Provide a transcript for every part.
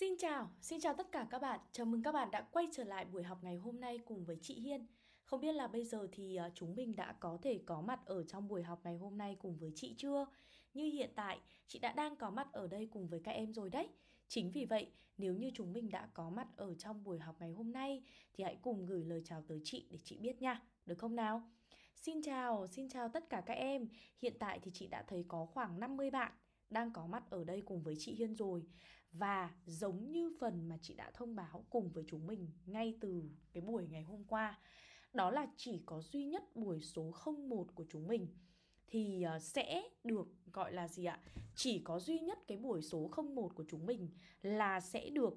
Xin chào, xin chào tất cả các bạn. Chào mừng các bạn đã quay trở lại buổi học ngày hôm nay cùng với chị Hiên. Không biết là bây giờ thì à, chúng mình đã có thể có mặt ở trong buổi học ngày hôm nay cùng với chị chưa? Như hiện tại, chị đã đang có mặt ở đây cùng với các em rồi đấy. Chính vì vậy, nếu như chúng mình đã có mặt ở trong buổi học ngày hôm nay thì hãy cùng gửi lời chào tới chị để chị biết nha, được không nào? Xin chào, xin chào tất cả các em. Hiện tại thì chị đã thấy có khoảng 50 bạn đang có mặt ở đây cùng với chị Hiên rồi. Và giống như phần mà chị đã thông báo cùng với chúng mình ngay từ cái buổi ngày hôm qua Đó là chỉ có duy nhất buổi số 01 của chúng mình thì ờ, sẽ được gọi là gì ạ? Chỉ có duy nhất cái buổi số 01 của chúng mình là sẽ được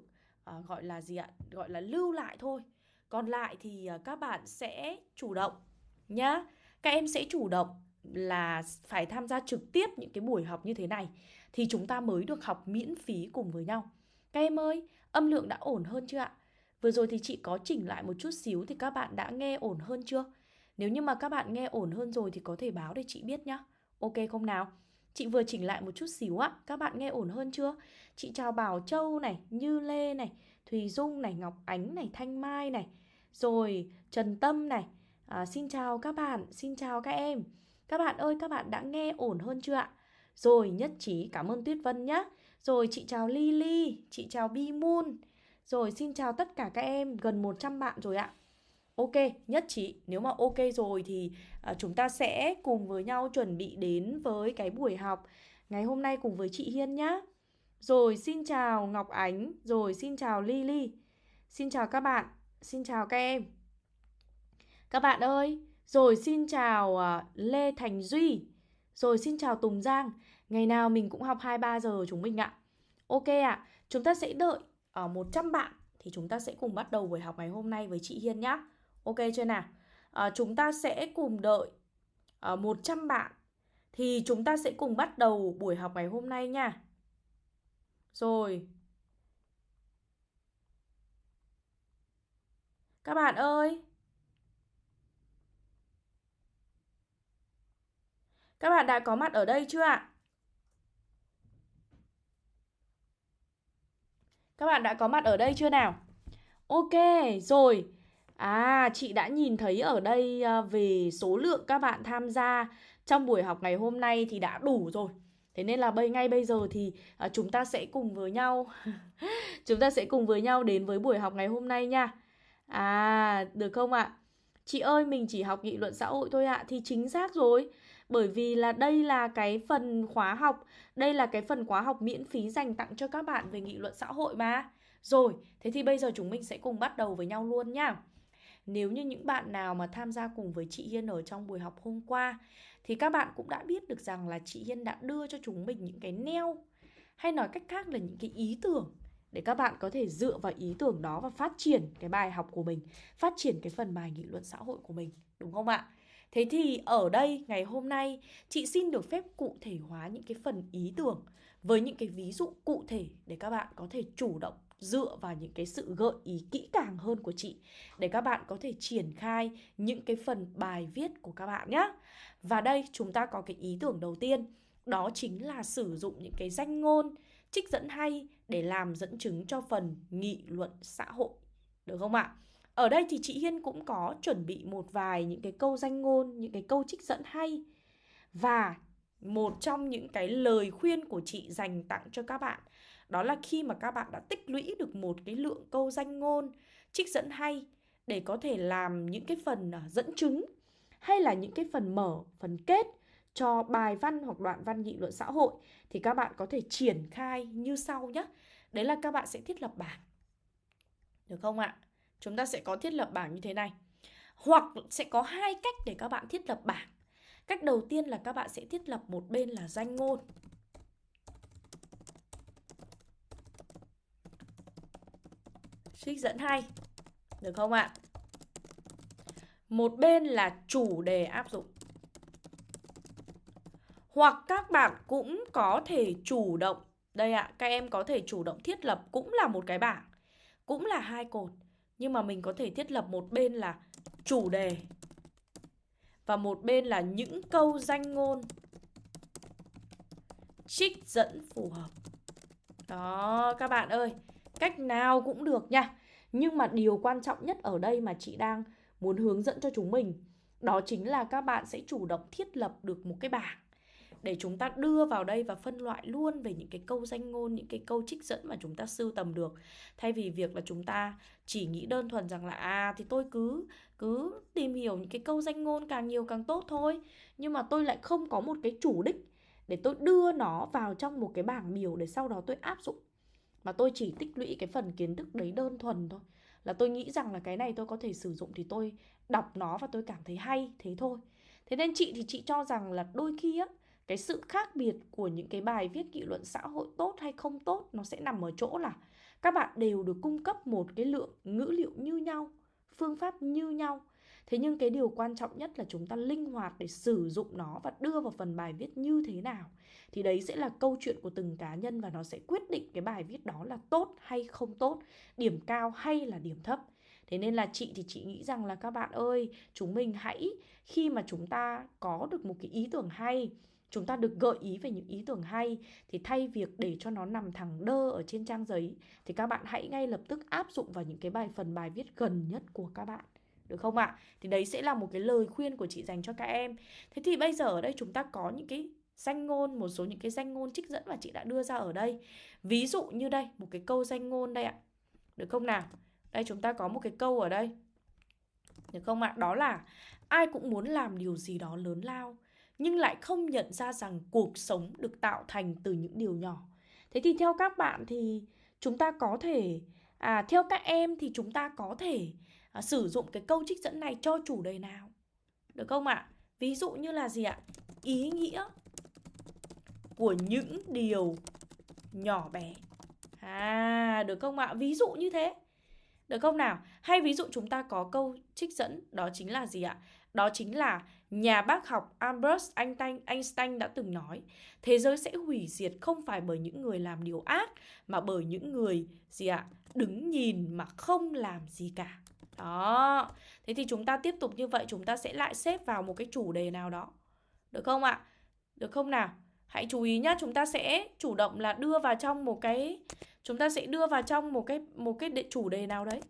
uh, gọi là gì ạ? Gọi là lưu lại thôi. Còn lại thì uh, các bạn sẽ chủ động nhá. Các em sẽ chủ động là phải tham gia trực tiếp những cái buổi học như thế này thì chúng ta mới được học miễn phí cùng với nhau. Các em ơi, âm lượng đã ổn hơn chưa ạ? Vừa rồi thì chị có chỉnh lại một chút xíu thì các bạn đã nghe ổn hơn chưa? Nếu như mà các bạn nghe ổn hơn rồi thì có thể báo để chị biết nhá. Ok không nào? Chị vừa chỉnh lại một chút xíu ạ. Các bạn nghe ổn hơn chưa? Chị chào Bảo Châu này, Như Lê này, Thùy Dung này, Ngọc Ánh này, Thanh Mai này. Rồi Trần Tâm này. À, xin chào các bạn, xin chào các em. Các bạn ơi, các bạn đã nghe ổn hơn chưa ạ? Rồi nhất trí cảm ơn Tuyết Vân nhé. Rồi chị chào Lily, chị chào Bi Moon. Rồi xin chào tất cả các em, gần 100 bạn rồi ạ. Ok, nhất trí. Nếu mà ok rồi thì à, chúng ta sẽ cùng với nhau chuẩn bị đến với cái buổi học ngày hôm nay cùng với chị Hiên nhá. Rồi xin chào Ngọc Ánh, rồi xin chào Lily. Xin chào các bạn, xin chào các em. Các bạn ơi, rồi xin chào à, Lê Thành Duy. Rồi xin chào Tùng Giang. Ngày nào mình cũng học 2-3 giờ chúng mình ạ. Ok ạ, à, chúng ta sẽ đợi ờ, ở 100 bạn thì chúng ta sẽ cùng bắt đầu buổi học ngày hôm nay với chị Hiên nhá. Ok chưa nào? À, chúng ta sẽ cùng đợi ờ, à, 100 bạn thì chúng ta sẽ cùng bắt đầu buổi học ngày hôm nay nha. Rồi. Các bạn ơi, Các bạn đã có mặt ở đây chưa ạ? Các bạn đã có mặt ở đây chưa nào? Ok, rồi. À, chị đã nhìn thấy ở đây ờ, về số lượng các bạn tham gia trong buổi học ngày hôm nay thì đã đủ rồi. Thế nên là bây ngay bây giờ thì à, chúng ta sẽ cùng với nhau chúng ta sẽ cùng với nhau đến với buổi học ngày hôm nay nha. À, được không ạ? Chị ơi, mình chỉ học nghị luận xã hội thôi ạ. Thì chính xác rồi. Bởi vì là đây là cái phần khóa học, đây là cái phần khóa học miễn phí dành tặng cho các bạn về nghị luận xã hội mà. Rồi, thế thì bây giờ chúng mình sẽ cùng bắt đầu với nhau luôn nhá. Nếu như những bạn nào mà tham gia cùng với chị Hiên ở trong buổi học hôm qua thì các bạn cũng đã biết được rằng là chị Hiên đã đưa cho chúng mình những cái neo hay nói cách khác là những cái ý tưởng để các bạn có thể dựa vào ý tưởng đó và phát triển cái bài học của mình, phát triển cái phần bài nghị luận xã hội của mình, đúng không ạ? Thế thì ở đây ngày hôm nay chị xin được phép cụ thể hóa những cái phần ý tưởng với những cái ví dụ cụ thể để các bạn có thể chủ động dựa vào những cái sự gợi ý kỹ càng hơn của chị để các bạn có thể triển khai những cái phần bài viết của các bạn nhé. Và đây chúng ta có cái ý tưởng đầu tiên, đó chính là sử dụng những cái danh ngôn, trích dẫn hay để làm dẫn chứng cho phần nghị luận xã hội. Được không ạ? Ở đây thì chị Hiên cũng có chuẩn bị một vài những cái câu danh ngôn, những cái câu trích dẫn hay. Và một trong những cái lời khuyên của chị dành tặng cho các bạn đó là khi mà các bạn đã tích lũy được một cái lượng câu danh ngôn, trích dẫn hay để có thể làm những cái phần à, dẫn chứng hay là những cái phần mở, phần kết cho bài văn hoặc đoạn văn nghị luận xã hội thì các bạn có thể triển khai như sau nhé. Đấy là các bạn sẽ thiết lập bảng. Được không ạ? Chúng ta sẽ có thiết lập bảng như thế này. Hoặc sẽ có hai cách để các bạn thiết lập bảng. Cách đầu tiên là các bạn sẽ thiết lập một bên là danh ngôn. Trích dẫn hay. Được không ạ? Một bên là chủ đề áp dụng. Hoặc các bạn cũng có thể chủ động Đây ạ, các em có thể chủ động thiết lập cũng là một cái bảng Cũng là hai cột Nhưng mà mình có thể thiết lập một bên là chủ đề Và một bên là những câu danh ngôn. Trích dẫn phù hợp. Đó, các bạn ơi Cách nào cũng được nha. Nhưng mà điều quan trọng nhất ở đây mà chị đang muốn hướng dẫn cho chúng mình đó chính là các bạn sẽ chủ động thiết lập được một cái bảng để chúng ta đưa vào đây và phân loại luôn về những cái câu danh ngôn, những cái câu trích dẫn mà chúng ta sưu tầm được. Thay vì việc là chúng ta chỉ nghĩ đơn thuần rằng là à thì tôi cứ cứ tìm hiểu những cái câu danh ngôn càng nhiều càng tốt thôi. Nhưng mà tôi lại không có một cái chủ đích để tôi đưa nó vào trong một cái bảng biểu để sau đó tôi áp dụng. Mà tôi chỉ tích lũy cái phần kiến thức đấy đơn thuần thôi. Là tôi nghĩ rằng là cái này tôi có thể sử dụng thì tôi đọc nó và tôi cảm thấy hay thế thôi. Thế nên chị thì chị cho rằng là đôi khi á cái sự khác biệt của những cái bài viết nghị luận xã hội tốt hay không tốt nó sẽ nằm ở chỗ là các bạn đều được cung cấp một cái lượng ngữ liệu như nhau phương pháp như nhau. Thế nhưng cái điều quan trọng nhất là chúng ta linh hoạt để sử dụng nó và đưa vào phần bài viết như thế nào. Thì đấy sẽ là câu chuyện của từng cá nhân và nó sẽ quyết định cái bài viết đó là tốt hay không tốt điểm cao hay là điểm thấp. Thế nên là chị thì chị nghĩ rằng là các bạn ơi, chúng mình hãy khi mà chúng ta có được một cái ý tưởng hay chúng ta được gợi ý về những ý tưởng hay thì thay việc để cho nó nằm thẳng đơ ở trên trang giấy thì các bạn hãy ngay lập tức áp dụng vào những cái bài phần bài viết gần nhất của các bạn được không ạ? Thì đấy sẽ là một cái lời khuyên của chị dành cho các em. Thế thì bây giờ ở đây chúng ta có những cái danh ngôn, một số những cái danh ngôn trích dẫn mà chị đã đưa ra ở đây. Ví dụ như đây, một cái câu danh ngôn đây ạ. Được không nào? Đây chúng ta có một cái câu ở đây. Được không ạ? Đó là ai cũng muốn làm điều gì đó lớn lao nhưng lại không nhận ra rằng cuộc sống được tạo thành từ những điều nhỏ. Thế thì theo các bạn thì chúng ta có thể à theo các em thì chúng ta có thể à, sử dụng cái câu trích dẫn này cho chủ đề nào? Được không ạ? Ví dụ như là gì ạ? Ý nghĩa của những điều nhỏ bé. À, được không ạ? Ví dụ như thế. Được không nào? Hay ví dụ chúng ta có câu trích dẫn đó chính là gì ạ? Đó chính là nhà bác học Albert Einstein, Einstein đã từng nói Thế giới sẽ hủy diệt không phải bởi những người làm điều ác Mà bởi những người gì ạ? Đứng nhìn mà không làm gì cả Đó Thế thì chúng ta tiếp tục như vậy Chúng ta sẽ lại xếp vào một cái chủ đề nào đó Được không ạ? Được không nào? Hãy chú ý nhá, chúng ta sẽ chủ động là đưa vào trong một cái chúng ta sẽ đưa vào trong một cái một cái chủ đề nào đấy.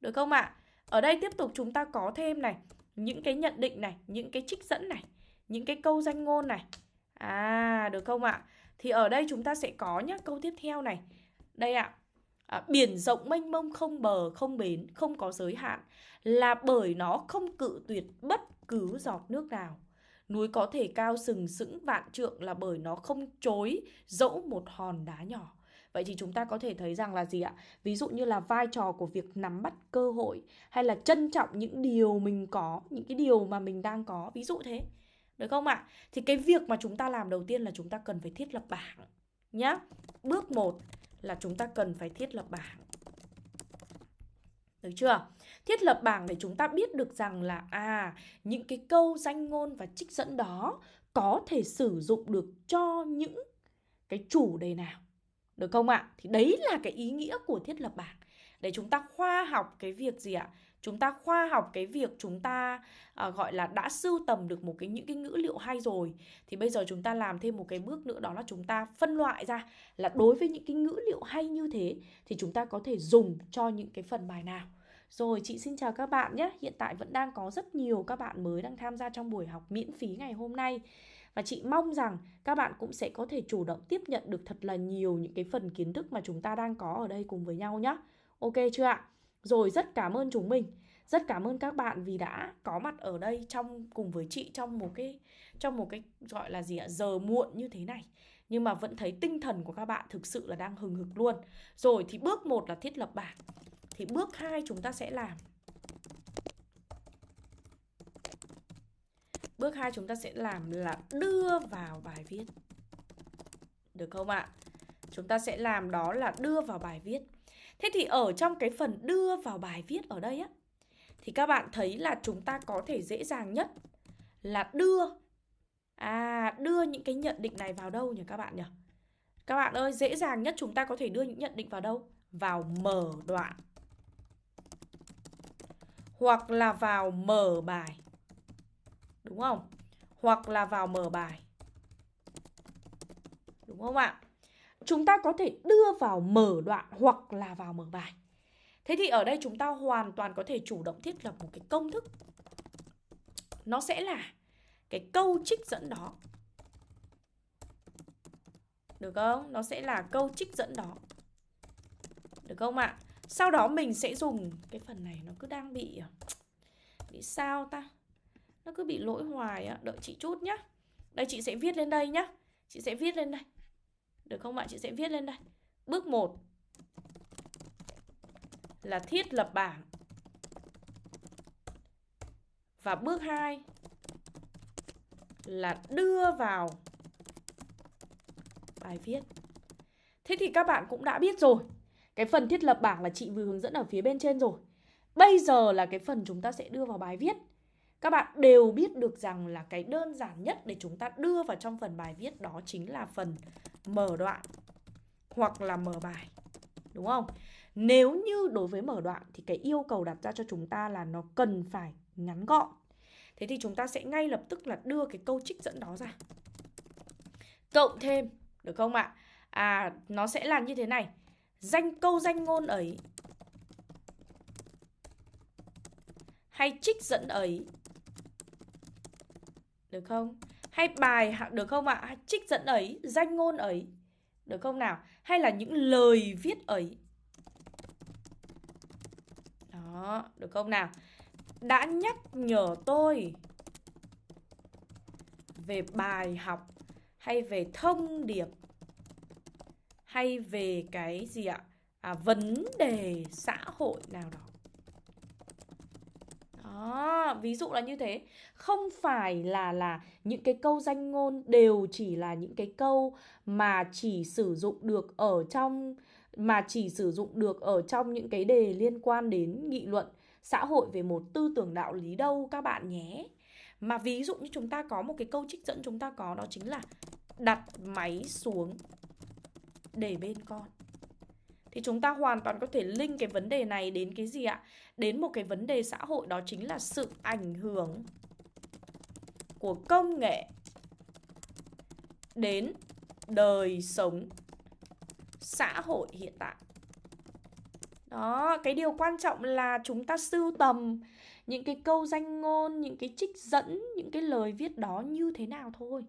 Được không ạ? Ở đây tiếp tục chúng ta có thêm này, những cái nhận định này, những cái trích dẫn này, những cái câu danh ngôn này. À, được không ạ? Thì ở đây chúng ta sẽ có nhá, câu tiếp theo này. Đây ạ. À, biển rộng mênh mông không bờ, không bến, không có giới hạn là bởi nó không cự tuyệt bất cứ giọt nước nào. Núi có thể cao sừng sững vạn trượng là bởi nó không chối dẫu một hòn đá nhỏ. Vậy thì chúng ta có thể thấy rằng là gì ạ? Ví dụ như là vai trò của việc nắm bắt cơ hội hay là trân trọng những điều mình có, những cái điều mà mình đang có, ví dụ thế. Được không ạ? Thì cái việc mà chúng ta làm đầu tiên là chúng ta cần phải thiết lập bảng nhá. Bước 1 là chúng ta cần phải thiết lập bảng. Được chưa? Thiết lập bảng để chúng ta biết được rằng là à, những cái câu danh ngôn và trích dẫn đó có thể sử dụng được cho những cái chủ đề nào. Được không ạ? Thì đấy là cái ý nghĩa của thiết lập bảng. Để chúng ta khoa học cái việc gì ạ? Chúng ta khoa học cái việc chúng ta à, gọi là đã sưu tầm được một cái những cái ngữ liệu hay rồi thì bây giờ chúng ta làm thêm một cái bước nữa đó là chúng ta phân loại ra là đối với những cái ngữ liệu hay như thế thì chúng ta có thể dùng cho những cái phần bài nào. Rồi chị xin chào các bạn nhé. Hiện tại vẫn đang có rất nhiều các bạn mới đang tham gia trong buổi học miễn phí ngày hôm nay. Và chị mong rằng các bạn cũng sẽ có thể chủ động tiếp nhận được thật là nhiều những cái phần kiến thức mà chúng ta đang có ở đây cùng với nhau nhé. Ok chưa ạ? Rồi, rất cảm ơn chúng mình. Rất cảm ơn các bạn vì đã có mặt ở đây trong, cùng với chị trong một cái, trong một cái gọi là gì ạ giờ muộn như thế này nhưng mà vẫn thấy tinh thần của các bạn thực sự là đang hừng hực luôn. Rồi, thì bước 1 là thiết lập bảng. Thì bước 2 chúng ta sẽ làm Bước 2 chúng ta sẽ làm là đưa vào bài viết. Được không ạ? Chúng ta sẽ làm đó là đưa vào bài viết. Thế thì ở trong cái phần đưa vào bài viết ở đây á thì các bạn thấy là chúng ta có thể dễ dàng nhất là đưa à đưa những cái nhận định này vào đâu nhỉ các bạn nhỉ? Các bạn ơi, dễ dàng nhất chúng ta có thể đưa những nhận định vào đâu? Vào mở đoạn. Hoặc là vào mở bài. Đúng không? Hoặc là vào mở bài. Đúng không ạ? chúng ta có thể đưa vào mở đoạn hoặc là vào mở bài. Thế thì ở đây chúng ta hoàn toàn có thể chủ động thiết lập một cái công thức. Nó sẽ là cái câu trích dẫn đó. Được không? Nó sẽ là câu trích dẫn đó. Được không ạ? Sau đó mình sẽ dùng cái phần này, nó cứ đang bị bị sao ta? Nó cứ bị lỗi hoài á, đợi chị chút nhá. Đây chị sẽ viết lên đây nhá. Chị sẽ viết lên đây. Được không ạ? Chị sẽ viết lên đây. Bước 1 là thiết lập bảng. Và bước 2 là đưa vào bài viết. Thế thì các bạn cũng đã biết rồi. Cái phần thiết lập bảng là chị vừa hướng dẫn ở phía bên trên rồi. Bây giờ là cái phần chúng ta sẽ đưa vào bài viết. Các bạn đều biết được rằng là cái đơn giản nhất để chúng ta đưa vào trong phần bài viết đó chính là phần mở đoạn hoặc là mở bài. Đúng không? Nếu như đối với mở đoạn thì cái yêu cầu đặt ra cho chúng ta là nó cần phải ngắn gọn. Thế thì chúng ta sẽ ngay lập tức là đưa cái câu trích dẫn đó ra. Cộng thêm, được không ạ? À, nó sẽ là như thế này. Danh câu danh ngôn ấy hay trích dẫn ấy được không? Hay bài được không ạ? Hay trích dẫn ấy, danh ngôn ấy được không nào? Hay là những lời viết ấy Đó, được không nào? Đã nhắc nhở tôi về bài học hay về thông điệp hay về cái gì ạ? À, vấn đề xã hội nào đó. Đó, ví dụ là như thế. Không phải là là những cái câu danh ngôn đều chỉ là những cái câu mà chỉ sử dụng được ở trong mà chỉ sử dụng được ở trong những cái đề liên quan đến nghị luận xã hội về một tư tưởng đạo lý đâu các bạn nhé. Mà ví dụ như chúng ta có một cái câu trích dẫn chúng ta có đó chính là đặt máy xuống để bên con. Thì chúng ta hoàn toàn có thể link cái vấn đề này đến cái gì ạ? Đến một cái vấn đề xã hội đó chính là sự ảnh hưởng của công nghệ đến đời sống xã hội hiện tại. Đó, cái điều quan trọng là chúng ta sưu tầm những cái câu danh ngôn, những cái trích dẫn, những cái lời viết đó như thế nào thôi.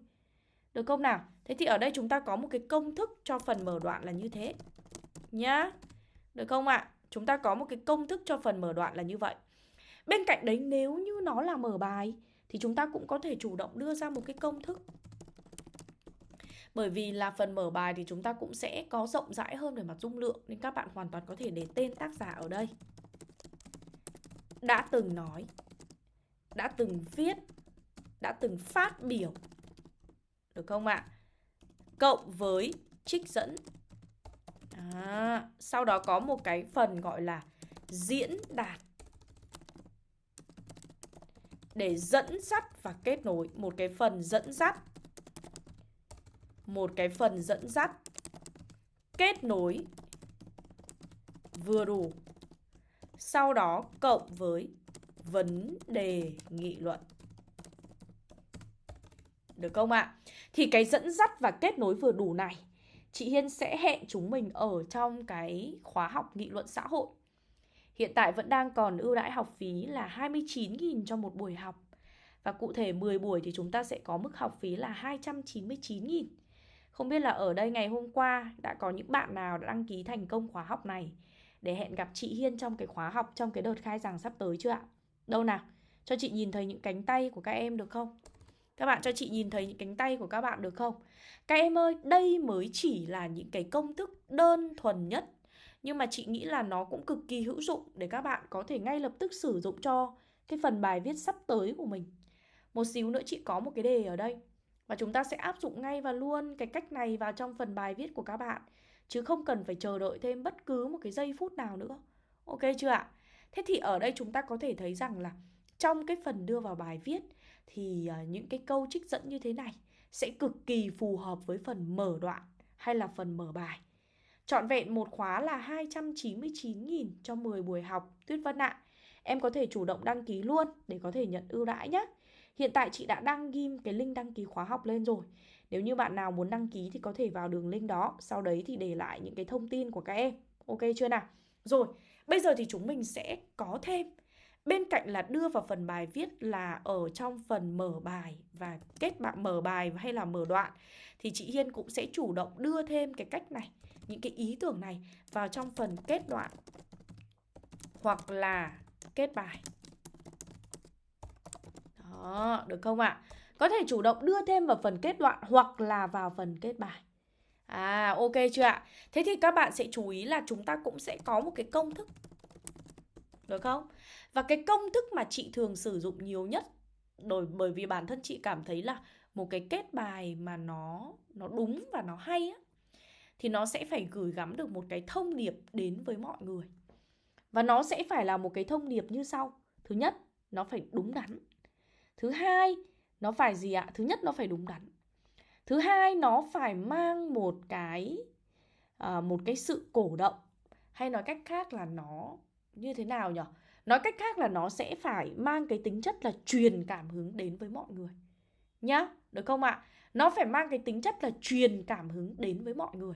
Được không nào? Thế thì ở đây chúng ta có một cái công thức cho phần mở đoạn là như thế. Nhá. Được không ạ? Chúng ta có một cái công thức cho phần mở đoạn là như vậy. Bên cạnh đấy nếu như nó là mở bài thì chúng ta cũng có thể chủ động đưa ra một cái công thức. Bởi vì là phần mở bài thì chúng ta cũng sẽ có rộng rãi hơn về mặt dung lượng nên các bạn hoàn toàn có thể để tên tác giả ở đây. Đã từng nói, đã từng viết, đã từng phát biểu. Được không ạ? Cộng với trích dẫn. À, sau đó có một cái phần gọi là diễn đạt. Để dẫn dắt và kết nối. Một cái phần dẫn dắt một cái phần dẫn dắt kết nối. Vừa đủ. Sau đó cộng với vấn đề nghị luận. Được không ạ? Thì cái dẫn dắt và kết nối vừa đủ này chị Hiên sẽ hẹn chúng mình ở trong cái khóa học nghị luận xã hội. Hiện tại vẫn đang còn ưu đãi học phí là 29.000 cho một buổi học. Và cụ thể 10 buổi thì chúng ta sẽ có mức học phí là 299.000. Không biết là ở đây ngày hôm qua đã có những bạn nào đã đăng ký thành công khóa học này để hẹn gặp chị Hiên trong cái khóa học trong cái đợt khai giảng sắp tới chưa ạ? Đâu nào? Cho chị nhìn thấy những cánh tay của các em được không? Các bạn cho chị nhìn thấy những cánh tay của các bạn được không? Các em ơi, đây mới chỉ là những cái công thức đơn thuần nhất. Nhưng mà chị nghĩ là nó cũng cực kỳ hữu dụng để các bạn có thể ngay lập tức sử dụng cho cái phần bài viết sắp tới của mình. Một xíu nữa chị có một cái đề ở đây. Và chúng ta sẽ áp dụng ngay và luôn cái cách này vào trong phần bài viết của các bạn. Chứ không cần phải chờ đợi thêm bất cứ một cái giây phút nào nữa. Ok chưa ạ? Thế thì ở đây chúng ta có thể thấy rằng là trong cái phần đưa vào bài viết thì à, những cái câu trích dẫn như thế này sẽ cực kỳ phù hợp với phần mở đoạn hay là phần mở bài. Chọn vẹn một khóa là 299.000 cho 10 buổi học Tuyết Vân ạ. Em có thể chủ động đăng ký luôn để có thể nhận ưu đãi nhé. Hiện tại chị đã đăng ghim cái link đăng ký khóa học lên rồi. Nếu như bạn nào muốn đăng ký thì có thể vào đường link đó Sau đấy thì để lại những cái thông tin của các em Ok chưa nào? Rồi, bây giờ thì chúng mình sẽ có thêm Bên cạnh là đưa vào phần bài viết là ở trong phần mở bài và kết bạn mở bài hay là mở đoạn thì chị Hiên cũng sẽ chủ động đưa thêm cái cách này, những cái ý tưởng này vào trong phần kết đoạn hoặc là kết bài. Đó, được không ạ? À? Có thể chủ động đưa thêm vào phần kết đoạn hoặc là vào phần kết bài. À, ok chưa ạ? Thế thì các bạn sẽ chú ý là chúng ta cũng sẽ có một cái công thức. Được không? Và cái công thức mà chị thường sử dụng nhiều nhất bởi bởi vì bản thân chị cảm thấy là một cái kết bài mà nó nó đúng và nó hay á thì nó sẽ phải gửi gắm được một cái thông điệp đến với mọi người. Và nó sẽ phải là một cái thông điệp như sau. Thứ nhất, nó phải đúng đắn. Thứ hai, nó phải gì ạ? Thứ nhất nó phải đúng đắn. Thứ hai, nó phải mang một cái à, một cái sự cổ động hay nói cách khác là nó như thế nào nhỉ? Nói cách khác là nó sẽ phải mang cái tính chất là truyền cảm hứng đến với mọi người. Nhá, được không ạ? Nó phải mang cái tính chất là truyền cảm hứng đến với mọi người.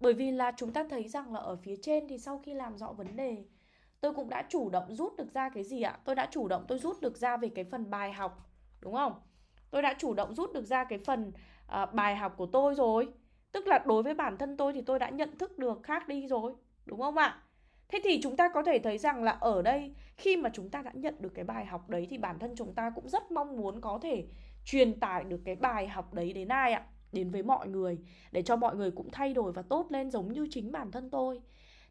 Bởi vì là chúng ta thấy rằng là ở phía trên thì sau khi làm rõ vấn đề Tôi cũng đã chủ động rút được ra cái gì ạ? Tôi đã chủ động tôi rút được ra về cái phần bài học Đúng không? Tôi đã chủ động rút được ra cái phần uh, bài học của tôi rồi Tức là đối với bản thân tôi thì tôi đã nhận thức được khác đi rồi Đúng không ạ? Thế thì chúng ta có thể thấy rằng là ở đây, khi mà chúng ta đã nhận được cái bài học đấy, thì bản thân chúng ta cũng rất mong muốn có thể truyền tải được cái bài học đấy đến ai ạ? Đến với mọi người, để cho mọi người cũng thay đổi và tốt lên giống như chính bản thân tôi.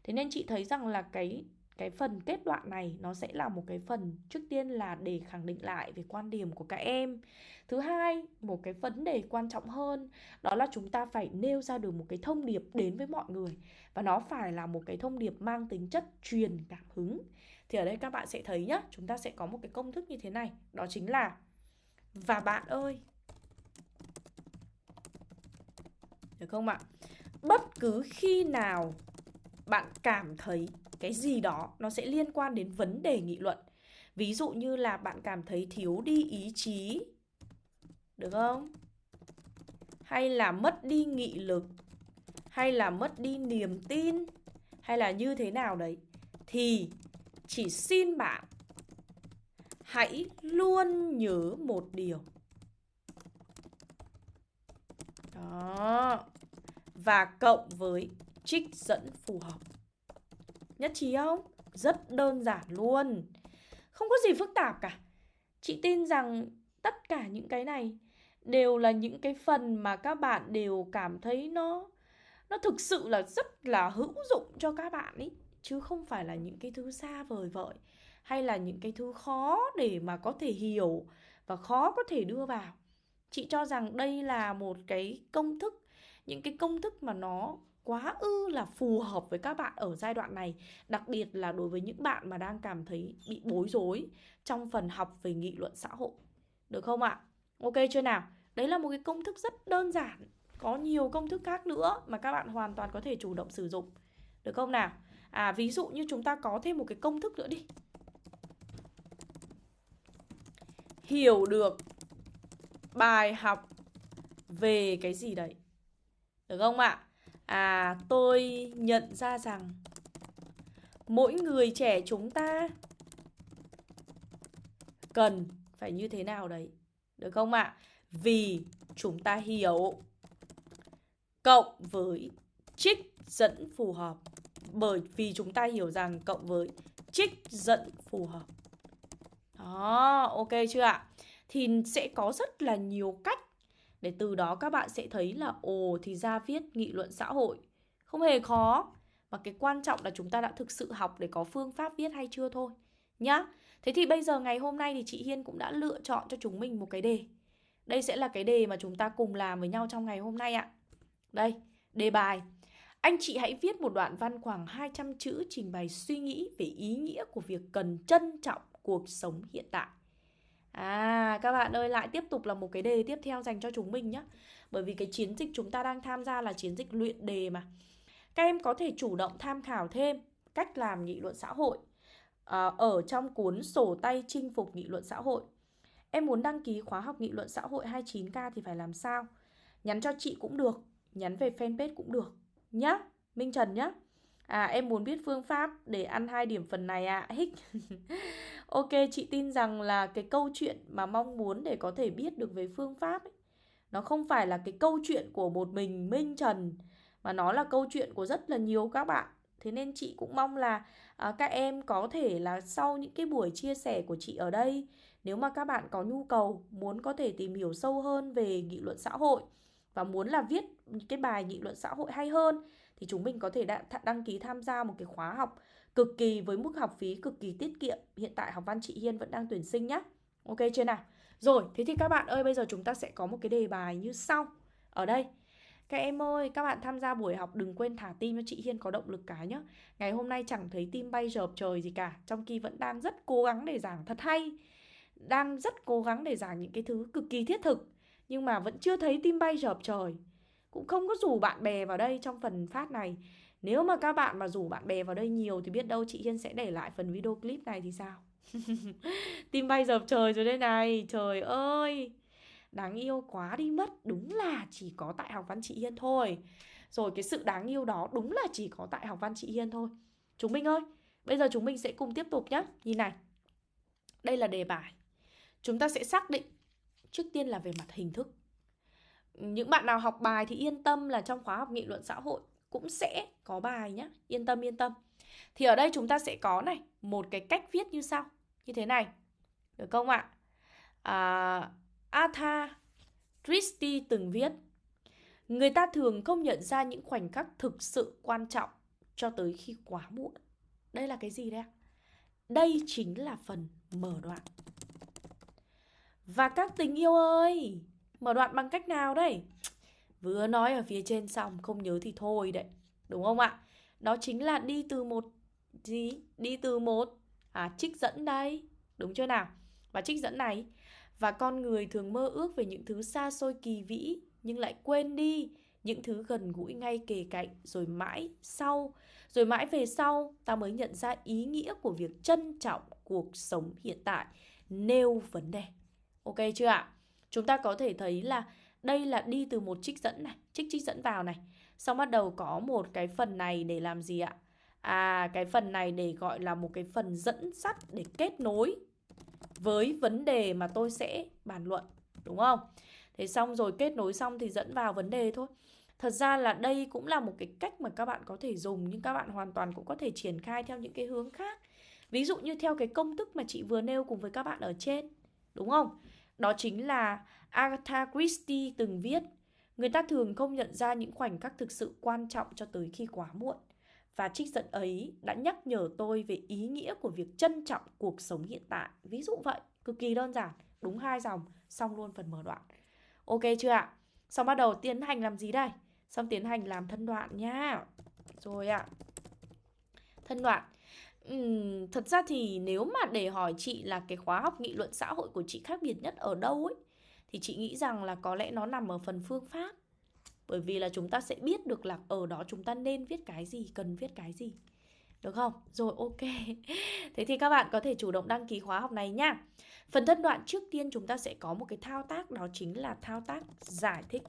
Thế nên chị thấy rằng là cái cái phần kết đoạn này nó sẽ là một cái phần trước tiên là để khẳng định lại về quan điểm của các em. Thứ hai, một cái vấn đề quan trọng hơn, đó là chúng ta phải nêu ra được một cái thông điệp đến với mọi người. Và nó phải là một cái thông điệp mang tính chất truyền cảm hứng. Thì ở đây các bạn sẽ thấy nhá, chúng ta sẽ có một cái công thức như thế này. Đó chính là, và bạn ơi. Được không ạ? Bất cứ khi nào bạn cảm thấy cái gì đó, nó sẽ liên quan đến vấn đề nghị luận. Ví dụ như là bạn cảm thấy thiếu đi ý chí, được không? Hay là mất đi nghị lực, hay là mất đi niềm tin, hay là như thế nào đấy, thì chỉ xin bạn hãy luôn nhớ một điều. Đó. Và cộng với trích dẫn phù hợp. Nhất trí không? Rất đơn giản luôn. Không có gì phức tạp cả. Chị tin rằng tất cả những cái này đều là những cái phần mà các bạn đều cảm thấy nó nó thực sự là rất là hữu dụng cho các bạn ấy chứ không phải là những cái thứ xa vời vợi hay là những cái thứ khó để mà có thể hiểu và khó có thể đưa vào. Chị cho rằng đây là một cái công thức, những cái công thức mà nó quá ư là phù hợp với các bạn ở giai đoạn này, đặc biệt là đối với những bạn mà đang cảm thấy bị bối rối trong phần học về nghị luận xã hội. Được không ạ? Ok chưa nào? Đấy là một cái công thức rất đơn giản, có nhiều công thức khác nữa mà các bạn hoàn toàn có thể chủ động sử dụng. Được không nào? À ví dụ như chúng ta có thêm một cái công thức nữa đi. Hiểu được bài học về cái gì đấy. Được không ạ? À à tôi nhận ra rằng Mỗi người trẻ chúng ta Cần phải như thế nào đấy Được không ạ? À? Vì chúng ta hiểu Cộng với trích dẫn phù hợp Bởi vì chúng ta hiểu rằng cộng với trích dẫn phù hợp Đó, ok chưa ạ? Thì sẽ có rất là nhiều cách để từ đó các bạn sẽ thấy là, ồ, thì ra viết nghị luận xã hội. Không hề khó. Mà cái quan trọng là chúng ta đã thực sự học để có phương pháp viết hay chưa thôi, nhá. Thế thì bây giờ ngày hôm nay thì chị Hiên cũng đã lựa chọn cho chúng mình một cái đề. Đây sẽ là cái đề mà chúng ta cùng làm với nhau trong ngày hôm nay ạ. Đây, đề bài. Anh chị hãy viết một đoạn văn khoảng 200 chữ trình bày suy nghĩ về ý nghĩa của việc cần trân trọng cuộc sống hiện tại. À các bạn ơi lại tiếp tục là một cái đề tiếp theo dành cho chúng mình nhé Bởi vì cái chiến dịch chúng ta đang tham gia là chiến dịch luyện đề mà Các em có thể chủ động tham khảo thêm cách làm nghị luận xã hội à, Ở trong cuốn sổ tay chinh phục nghị luận xã hội Em muốn đăng ký khóa học nghị luận xã hội 29K thì phải làm sao? nhắn cho chị cũng được, nhắn về fanpage cũng được nhá. Minh Trần nhá. À em muốn biết phương pháp để ăn hai điểm phần này ạ. À. Hích. ok, chị tin rằng là cái câu chuyện mà mong muốn để có thể biết được về phương pháp ấy, nó không phải là cái câu chuyện của một mình Minh Trần mà nó là câu chuyện của rất là nhiều các bạn. Thế nên chị cũng mong là à, các em có thể là sau những cái buổi chia sẻ của chị ở đây nếu mà các bạn có nhu cầu muốn có thể tìm hiểu sâu hơn về nghị luận xã hội và muốn là viết cái bài nghị luận xã hội hay hơn thì chúng mình có thể đăng ký tham gia một cái khóa học cực kỳ với mức học phí cực kỳ tiết kiệm. Hiện tại học văn chị Hiên vẫn đang tuyển sinh nhá. Ok chưa nào? Rồi, thế thì các bạn ơi, bây giờ chúng ta sẽ có một cái đề bài như sau. Ở đây, các em ơi, các bạn tham gia buổi học đừng quên thả tim cho chị Hiên có động lực cái nhá. Ngày hôm nay chẳng thấy tim bay rợp trời gì cả, trong khi vẫn đang rất cố gắng để giảng thật hay. Đang rất cố gắng để giảng những cái thứ cực kỳ thiết thực, nhưng mà vẫn chưa thấy tim bay rợp trời. Cũng không có rủ bạn bè vào đây trong phần phát này. Nếu mà các bạn mà rủ bạn bè vào đây nhiều thì biết đâu chị Hiên sẽ để lại phần video clip này thì sao? tim bay dập trời rồi đây này, trời ơi. Đáng yêu quá đi mất. Đúng là chỉ có tại học văn chị Hiên thôi. Rồi cái sự đáng yêu đó đúng là chỉ có tại học văn chị Hiên thôi. Chúng mình ơi Bây giờ chúng mình sẽ cùng tiếp tục nhé Nhìn này. Đây là đề bài. Chúng ta sẽ xác định Trước tiên là về mặt hình thức. Những bạn nào học bài thì yên tâm là trong khóa học nghị luận xã hội Cũng sẽ có bài nhé Yên tâm yên tâm Thì ở đây chúng ta sẽ có này Một cái cách viết như sau Như thế này Được không ạ? À, Atha Christie từng viết Người ta thường không nhận ra những khoảnh khắc thực sự quan trọng cho tới khi quá muộn. Đây là cái gì đây? Đây chính là phần mở đoạn. Và các tình yêu ơi, mở đoạn bằng cách nào đây? Vừa nói ở phía trên xong, không nhớ thì thôi đấy. Đúng không ạ? Đó chính là đi từ một gì? Đi từ một à trích dẫn đây. Đúng chưa nào? Và trích dẫn này và con người thường mơ ước về những thứ xa xôi kỳ vĩ nhưng lại quên đi những thứ gần gũi ngay kề cạnh rồi mãi sau rồi mãi về sau ta mới nhận ra ý nghĩa của việc trân trọng cuộc sống hiện tại nêu vấn đề ok chưa ạ chúng ta có thể thấy là đây là đi từ một trích dẫn này trích trích dẫn vào này xong bắt đầu có một cái phần này để làm gì ạ à cái phần này để gọi là một cái phần dẫn dắt để kết nối với vấn đề mà tôi sẽ bàn luận đúng không? Thế xong rồi kết nối xong thì dẫn vào vấn đề thôi. Thật ra là đây cũng là một cái cách mà các bạn có thể dùng nhưng các bạn hoàn toàn cũng có thể triển khai theo những cái hướng khác. Ví dụ như theo cái công thức mà chị vừa nêu cùng với các bạn ở trên, đúng không? Đó chính là Agatha Christie từng viết Người ta thường không nhận ra những khoảnh khắc thực sự quan trọng cho tới khi quá muộn. Và trích dẫn ấy đã nhắc nhở tôi về ý nghĩa của việc trân trọng cuộc sống hiện tại. Ví dụ vậy, cực kỳ đơn giản, đúng hai dòng, xong luôn phần mở đoạn. Ok chưa ạ? Xong bắt đầu tiến hành làm gì đây? Xong tiến hành làm thân đoạn nha. Rồi ạ. Thân đoạn. Uhm, thật ra thì nếu mà để hỏi chị là cái khóa học nghị luận xã hội của chị khác biệt nhất ở đâu ấy thì chị nghĩ rằng là có lẽ nó nằm ở phần phương pháp bởi vì là chúng ta sẽ biết được là ở đó chúng ta nên viết cái gì, cần viết cái gì. Được không? Rồi ok. Thế thì các bạn có thể chủ động đăng ký khóa học này nhá. Phần thân đoạn trước tiên chúng ta sẽ có một cái thao tác đó chính là thao tác giải thích.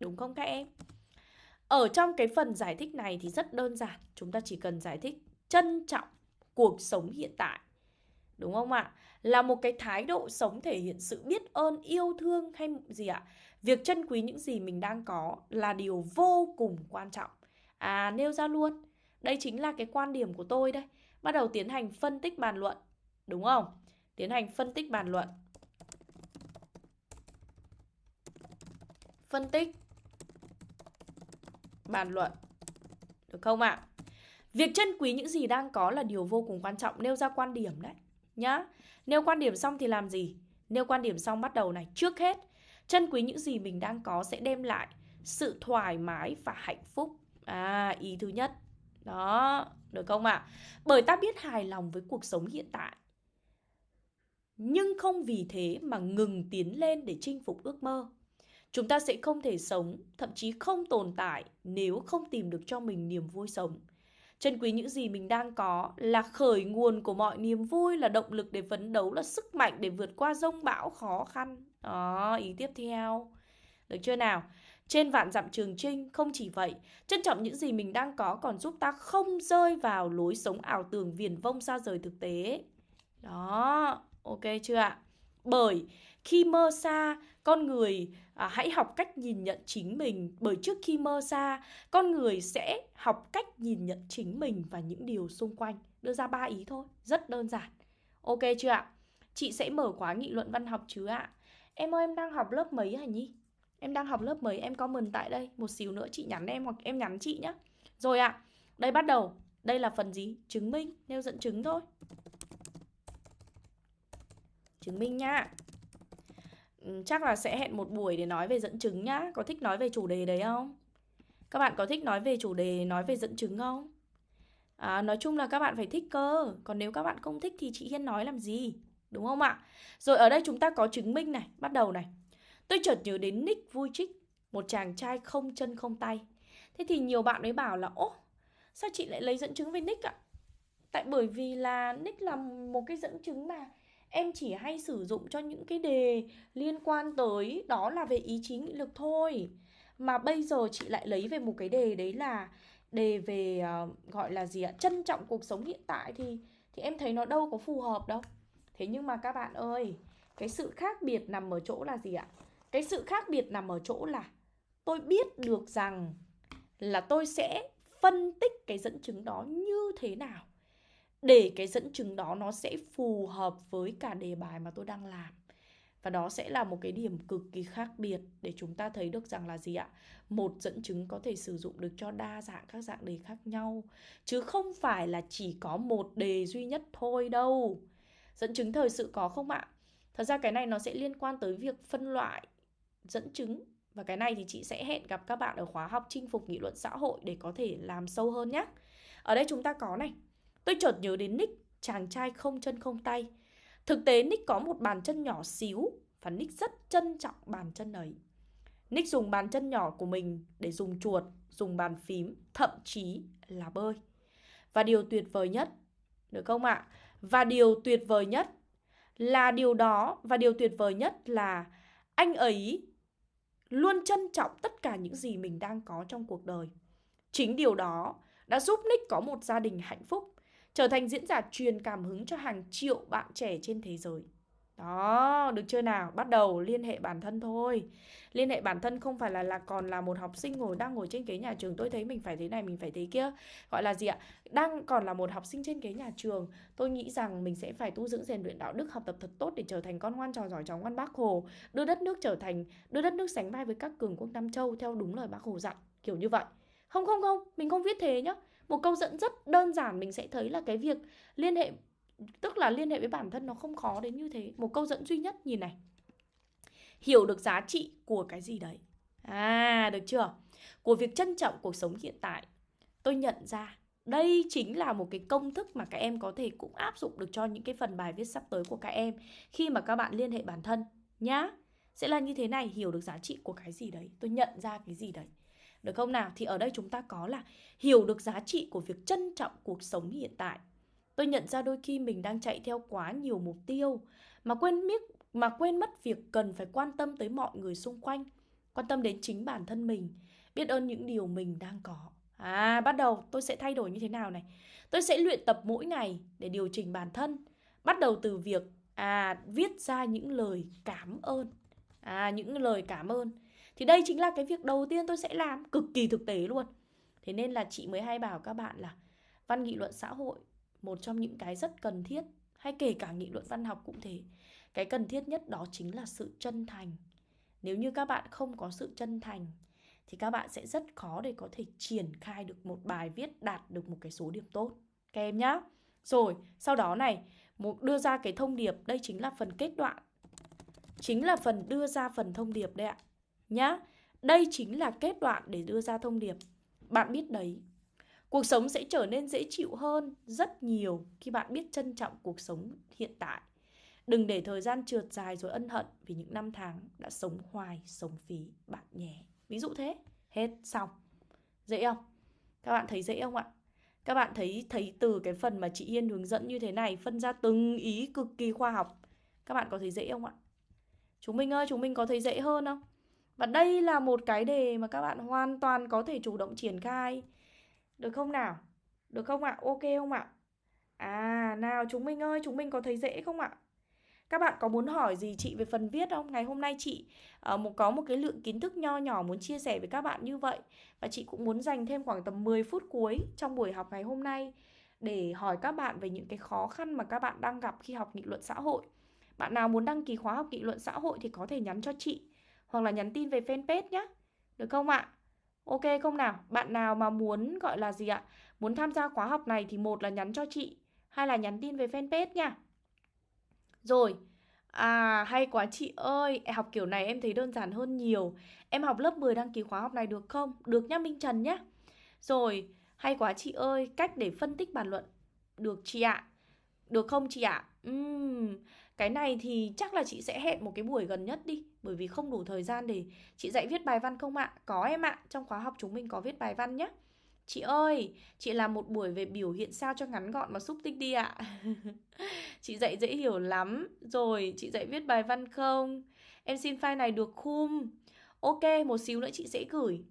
Đúng không các em? Ở trong cái phần giải thích này thì rất đơn giản, chúng ta chỉ cần giải thích trân trọng cuộc sống hiện tại. Đúng không ạ? Là một cái thái độ sống thể hiện sự biết ơn, yêu thương hay gì ạ? Việc trân quý những gì mình đang có là điều vô cùng quan trọng. À, nêu ra luôn. Đây chính là cái quan điểm của tôi đây. Bắt đầu tiến hành phân tích bàn luận. Đúng không? Tiến hành phân tích bàn luận. Phân tích bàn luận. Được không ạ? Việc trân quý những gì đang có là điều vô cùng quan trọng. Nêu ra quan điểm đấy. Nhá. Nêu quan điểm xong thì làm gì? Nêu quan điểm xong bắt đầu này. Trước hết, Trân quý những gì mình đang có sẽ đem lại sự thoải mái và hạnh phúc. À, ý thứ nhất. Đó, được không ạ? À? Bởi ta biết hài lòng với cuộc sống hiện tại. Nhưng không vì thế mà ngừng tiến lên để chinh phục ước mơ. Chúng ta sẽ không thể sống, thậm chí không tồn tại nếu không tìm được cho mình niềm vui sống. Trân quý những gì mình đang có là khởi nguồn của mọi niềm vui, là động lực để phấn đấu, là sức mạnh để vượt qua rông bão khó khăn. Đó, ý tiếp theo Được chưa nào? Trên vạn dặm trường trinh, không chỉ vậy, trân trọng những gì mình đang có còn giúp ta không rơi vào lối sống ảo tưởng viển vông xa rời thực tế. Đó, ok chưa ạ? Bởi khi mơ xa, con người à, hãy học cách nhìn nhận chính mình. Bởi trước khi mơ xa, con người sẽ học cách nhìn nhận chính mình và những điều xung quanh. Đưa ra ba ý thôi, rất đơn giản. Ok chưa ạ? Chị sẽ mở khóa nghị luận văn học chứ ạ? Em ơi em đang học lớp mấy hả Nhi? Em đang học lớp mấy? Em comment tại đây. Một xíu nữa chị nhắn em hoặc em nhắn chị nhé. Rồi ạ. Đây bắt đầu. Đây là phần gì? Chứng minh. Nêu dẫn chứng thôi. Chứng minh nha. Chắc là sẽ hẹn một buổi để nói về dẫn chứng nhá. Có thích nói về chủ đề đấy không? Các bạn có thích nói về chủ đề nói về dẫn chứng không? À, nói chung là các bạn phải thích cơ Còn nếu các bạn không thích thì chị Hiên nói làm gì Đúng không ạ? Rồi ở đây chúng ta có chứng minh này Bắt đầu này Tôi chợt nhớ đến Nick vui trích Một chàng trai không chân không tay Thế thì nhiều bạn mới bảo là Ố sao chị lại lấy dẫn chứng về Nick ạ? Tại bởi vì là Nick là một cái dẫn chứng mà Em chỉ hay sử dụng cho những cái đề liên quan tới Đó là về ý chí nghị lực thôi. Mà bây giờ chị lại lấy về một cái đề đấy là đề về uh, gọi là gì ạ trân trọng cuộc sống hiện tại thì thì em thấy nó đâu có phù hợp đâu. Thế nhưng mà các bạn ơi cái sự khác biệt nằm ở chỗ là gì ạ? Cái sự khác biệt nằm ở chỗ là tôi biết được rằng là tôi sẽ phân tích cái dẫn chứng đó như thế nào để cái dẫn chứng đó nó sẽ phù hợp với cả đề bài mà tôi đang làm. Và đó sẽ là một cái điểm cực kỳ khác biệt để chúng ta thấy được rằng là gì ạ? Một dẫn chứng có thể sử dụng được cho đa dạng các dạng đề khác nhau, Chứ không phải là chỉ có một đề duy nhất thôi đâu. Dẫn chứng thời sự có không ạ? Thật ra cái này nó sẽ liên quan tới việc phân loại dẫn chứng. Và cái này thì chị sẽ hẹn gặp các bạn ở khóa học chinh phục nghị luận xã hội để có thể làm sâu hơn nhé Ở đây chúng ta có này. Tôi chợt nhớ đến Nick, chàng trai không chân không tay Thực tế Nick có một bàn chân nhỏ xíu và Nick rất trân trọng bàn chân ấy. Nick dùng bàn chân nhỏ của mình để dùng chuột, dùng bàn phím, thậm chí là bơi. Và điều tuyệt vời nhất, được không ạ? Và điều tuyệt vời nhất là điều đó và điều tuyệt vời nhất là anh ấy luôn trân trọng tất cả những gì mình đang có trong cuộc đời. Chính điều đó đã giúp Nick có một gia đình hạnh phúc trở thành diễn giả truyền cảm hứng cho hàng triệu bạn trẻ trên thế giới. Đó, được chưa nào? Bắt đầu liên hệ bản thân thôi. Liên hệ bản thân không phải là là còn là một học sinh ngồi đang ngồi trên ghế nhà trường tôi thấy mình phải thế này mình phải thế kia. Gọi là gì ạ? Đang còn là một học sinh trên ghế nhà trường, tôi nghĩ rằng mình sẽ phải tu dưỡng rèn luyện đạo đức học tập thật tốt để trở thành con ngoan trò giỏi cháu ngoan Bác Hồ, đưa đất nước trở thành đưa đất nước sánh vai với các cường quốc Nam Châu theo đúng lời Bác Hồ dặn, kiểu như vậy. Không không không, mình không viết thế nhá một câu dẫn rất đơn giản mình sẽ thấy là cái việc liên hệ, tức là liên hệ với bản thân nó không khó đến như thế. Một câu dẫn duy nhất, nhìn này. Hiểu được giá trị của cái gì đấy. À được chưa? Của việc trân trọng cuộc sống hiện tại. Tôi nhận ra, đây chính là một cái công thức mà các em có thể cũng áp dụng được cho những cái phần bài viết sắp tới của các em khi mà các bạn liên hệ bản thân, nhá. Sẽ là như thế này, hiểu được giá trị của cái gì đấy. Tôi nhận ra cái gì đấy được không nào? Thì ở đây chúng ta có là hiểu được giá trị của việc trân trọng cuộc sống hiện tại. Tôi nhận ra đôi khi mình đang chạy theo quá nhiều mục tiêu mà quên biết mà quên mất việc cần phải quan tâm tới mọi người xung quanh, quan tâm đến chính bản thân mình, biết ơn những điều mình đang có. À, bắt đầu tôi sẽ thay đổi như thế nào này? Tôi sẽ luyện tập mỗi ngày để điều chỉnh bản thân. Bắt đầu từ việc à viết ra những lời cảm ơn. À những lời cảm ơn thì đây chính là cái việc đầu tiên tôi sẽ làm, cực kỳ thực tế luôn. Thế nên là chị mới hay bảo các bạn là văn nghị luận xã hội, một trong những cái rất cần thiết, hay kể cả nghị luận văn học cũng thế. Cái cần thiết nhất đó chính là sự chân thành. Nếu như các bạn không có sự chân thành, thì các bạn sẽ rất khó để có thể triển khai được một bài viết đạt được một cái số điểm tốt. Các em nhá. Rồi, sau đó này, một, đưa ra cái thông điệp, đây chính là phần kết đoạn. Chính là phần đưa ra phần thông điệp đây ạ nhá. Đây chính là kết đoạn để đưa ra thông điệp. Bạn biết đấy, cuộc sống sẽ trở nên dễ chịu hơn rất nhiều khi bạn biết trân trọng cuộc sống hiện tại. Đừng để thời gian trượt dài rồi ân hận vì những năm tháng đã sống hoài, sống phí bạn nhé. Ví dụ thế, hết xong. Dễ không? Các bạn thấy dễ không ạ? Các bạn thấy thấy từ cái phần mà chị Yên hướng dẫn như thế này phân ra từng ý cực kỳ khoa học. Các bạn có thấy dễ không ạ? Chúng mình ơi, chúng mình có thấy dễ hơn không? Và đây là một cái đề mà các bạn hoàn toàn có thể chủ động triển khai. Được không nào? Được không ạ? Ok không ạ? À, nào chúng mình ơi, chúng mình có thấy dễ không ạ? Các bạn có muốn hỏi gì chị về phần viết không? Ngày hôm nay chị uh, một có một cái lượng kiến thức nho nhỏ muốn chia sẻ với các bạn như vậy Và chị cũng muốn dành thêm khoảng tầm 10 phút cuối trong buổi học ngày hôm nay Để hỏi các bạn về những cái khó khăn mà các bạn đang gặp khi học nghị luận xã hội Bạn nào muốn đăng ký khóa học nghị luận xã hội thì có thể nhắn cho chị hoặc là nhắn tin về fanpage nhé Được không ạ? Ok không nào? Bạn nào mà muốn gọi là gì ạ? Muốn tham gia khóa học này thì một là nhắn cho chị Hay là nhắn tin về fanpage nha rồi, à hay quá chị ơi, học kiểu này em thấy đơn giản hơn nhiều. Em học lớp 10 đăng ký khóa học này được không? Được nhá Minh Trần nhá. Rồi, hay quá chị ơi, cách để phân tích bản luận. Được chị ạ. Được không chị ạ? Uhm, cái này thì chắc là chị sẽ hẹn một cái buổi gần nhất đi bởi vì không đủ thời gian để chị dạy viết bài văn không ạ? Có em ạ, trong khóa học chúng mình có viết bài văn nhé Chị ơi, chị làm một buổi về biểu hiện sao cho ngắn gọn và xúc tích đi ạ. chị dạy dễ hiểu lắm. Rồi, chị dạy viết bài văn không? Em xin file này được khum. Ok, một xíu nữa chị sẽ gửi.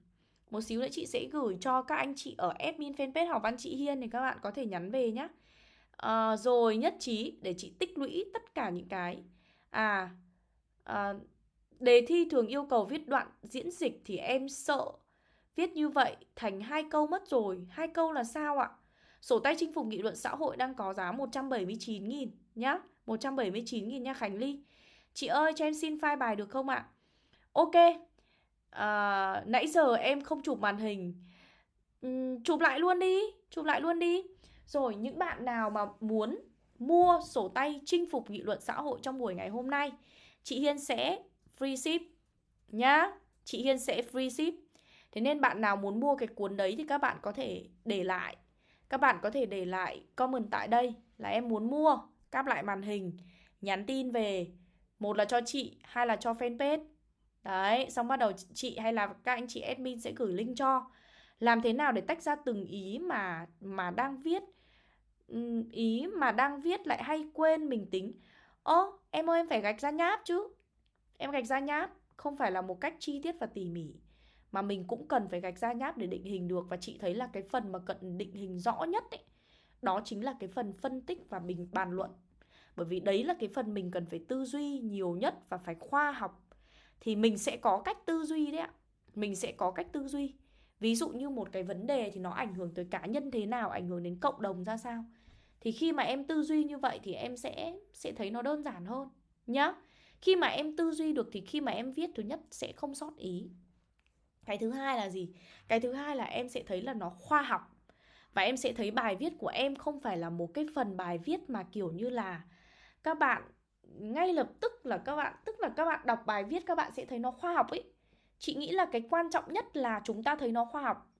Một xíu nữa chị sẽ gửi cho các anh chị ở admin fanpage học văn chị Hiên thì các bạn có thể nhắn về nhé. À, ờ, rồi nhất trí để chị tích lũy tất cả những cái. À, à, đề thi thường yêu cầu viết đoạn diễn dịch thì em sợ. Viết như vậy thành hai câu mất rồi. Hai câu là sao ạ? Sổ tay chinh phục nghị luận xã hội đang có giá 179.000 nhá. 179.000 nha Khánh Ly. Chị ơi cho em xin file bài được không ạ? Ok. À, Nãy giờ em không chụp màn hình. Uhm, Chụp lại luôn đi. Chụp lại luôn đi. Rồi những bạn nào mà muốn mua sổ tay chinh phục nghị luận xã hội trong buổi ngày hôm nay Chị Hiên sẽ free ship nhá. Chị Hiên sẽ free ship. Thế nên bạn nào muốn mua cái cuốn đấy thì các bạn có thể để lại. Các bạn có thể để lại comment tại đây là em muốn mua Cáp lại màn hình Nhắn tin về. Một là cho chị, hai là cho fanpage. Đấy, xong bắt đầu chị hay là các anh chị admin sẽ gửi link cho. Làm thế nào để tách ra từng ý mà mà đang viết? Ý mà đang viết lại hay quên mình tính? Ơ, em ơi em phải gạch ra nháp chứ. Em gạch ra nháp, Không phải là một cách chi tiết và tỉ mỉ, mà mình cũng cần phải gạch ra nháp để định hình được. Và chị thấy là cái phần mà cận định hình rõ nhất ấy, đó chính là cái phần phân tích và mình bàn luận. Bởi vì đấy là cái phần mình cần phải tư duy nhiều nhất và phải khoa học. Thì mình sẽ có cách tư duy đấy ạ. Mình sẽ có cách tư duy. Ví dụ như một cái vấn đề thì nó ảnh hưởng tới cá nhân thế nào, ảnh hưởng đến cộng đồng ra sao. Thì khi mà em tư duy như vậy thì em sẽ sẽ thấy nó đơn giản hơn, nhá khi mà em tư duy được thì khi mà em viết, thứ nhất sẽ không sót ý. Cái thứ hai là gì? Cái thứ hai là em sẽ thấy là nó khoa học. Và em sẽ thấy bài viết của em không phải là một cái phần bài viết mà kiểu như là các bạn, ngay lập tức là các bạn, tức là các bạn đọc bài viết các bạn sẽ thấy nó khoa học ấy. Chị nghĩ là cái quan trọng nhất là chúng ta thấy nó khoa học.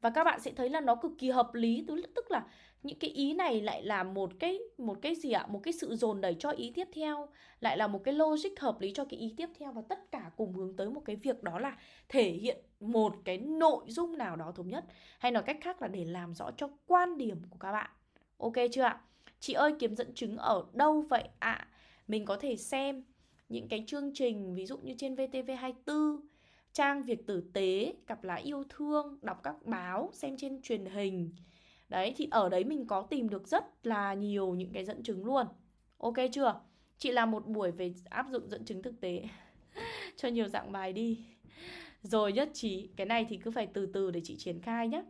Và các bạn sẽ thấy là nó cực kỳ hợp lý, tức là những cái ý này lại là một cái một cái gì ạ? Một cái sự dồn đẩy cho ý tiếp theo, lại là một cái logic hợp lý cho cái ý tiếp theo và tất cả cùng hướng tới một cái việc đó là thể hiện một cái nội dung nào đó thống nhất. Hay nói cách khác là để làm rõ cho quan điểm của các bạn. Ok chưa ạ? Chị ơi, kiếm dẫn chứng ở đâu vậy ạ? À? mình có thể xem những cái chương trình, ví dụ như trên VTV24 trang việc tử tế cặp lá yêu thương, đọc các báo, xem trên truyền hình. Đấy thì ở đấy mình có tìm được rất là nhiều những cái dẫn chứng luôn Ok chưa? Chị làm một buổi về áp dụng dẫn chứng thực tế Cho nhiều dạng bài đi Rồi nhất trí Cái này thì cứ phải từ từ để chị triển khai nhé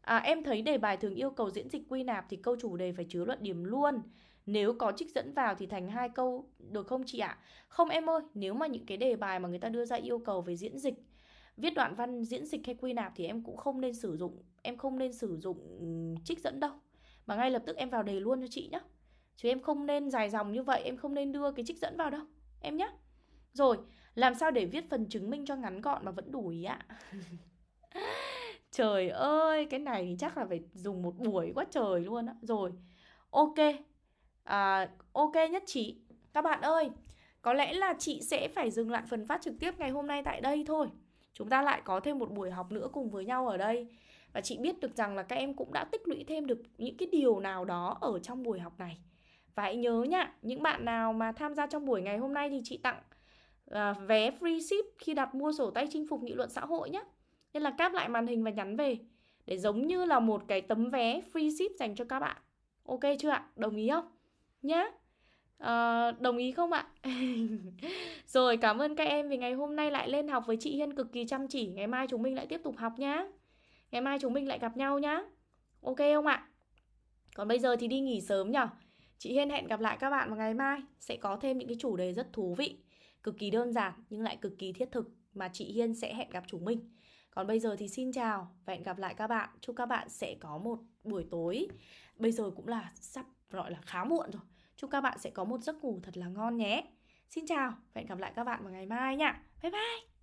à, Em thấy đề bài thường yêu cầu diễn dịch quy nạp Thì câu chủ đề phải chứa luận điểm luôn Nếu có trích dẫn vào thì thành hai câu Được không chị ạ? À? Không em ơi Nếu mà những cái đề bài mà người ta đưa ra yêu cầu về diễn dịch Viết đoạn văn diễn dịch hay quy nạp Thì em cũng không nên sử dụng em không nên sử dụng trích dẫn đâu mà ngay lập tức em vào đề luôn cho chị nhé chứ em không nên dài dòng như vậy em không nên đưa cái trích dẫn vào đâu em nhé rồi làm sao để viết phần chứng minh cho ngắn gọn mà vẫn đủ ý ạ? Trời ơi cái này chắc là phải dùng một buổi quá trời luôn á. Rồi ok à, ok nhất trí các bạn ơi có lẽ là chị sẽ phải dừng lại phần phát trực tiếp ngày hôm nay tại đây thôi. Chúng ta lại có thêm một buổi học nữa cùng với nhau ở đây và chị biết được rằng là các em cũng đã tích lũy thêm được những cái điều nào đó ở trong buổi học này. Và hãy nhớ nhá những bạn nào mà tham gia trong buổi ngày hôm nay thì chị tặng uh, vé free ship khi đặt mua sổ tay chinh phục nghị luận xã hội nhé nên là cáp lại màn hình và nhắn về để giống như là một cái tấm vé free ship dành cho các bạn. Ok chưa ạ? Đồng ý không? Nhá. À, đồng ý không ạ? Rồi cảm ơn các em vì ngày hôm nay lại lên học với chị Hiên cực kỳ chăm chỉ. Ngày mai chúng mình lại tiếp tục học nhá ngày mai chúng mình lại gặp nhau nhá. Ok không ạ? Còn bây giờ thì đi nghỉ sớm nhở. Chị Hiên hẹn gặp lại các bạn vào ngày mai. Sẽ có thêm những cái chủ đề rất thú vị. Cực kỳ đơn giản nhưng lại cực kỳ thiết thực mà chị Hiên sẽ hẹn gặp chúng mình. Còn bây giờ thì xin chào và hẹn gặp lại các bạn. Chúc các bạn sẽ có một buổi tối. Bây giờ cũng là sắp gọi là khá muộn rồi. Chúc các bạn sẽ có một giấc ngủ thật là ngon nhé. Xin chào và hẹn gặp lại các bạn vào ngày mai nha bye bye.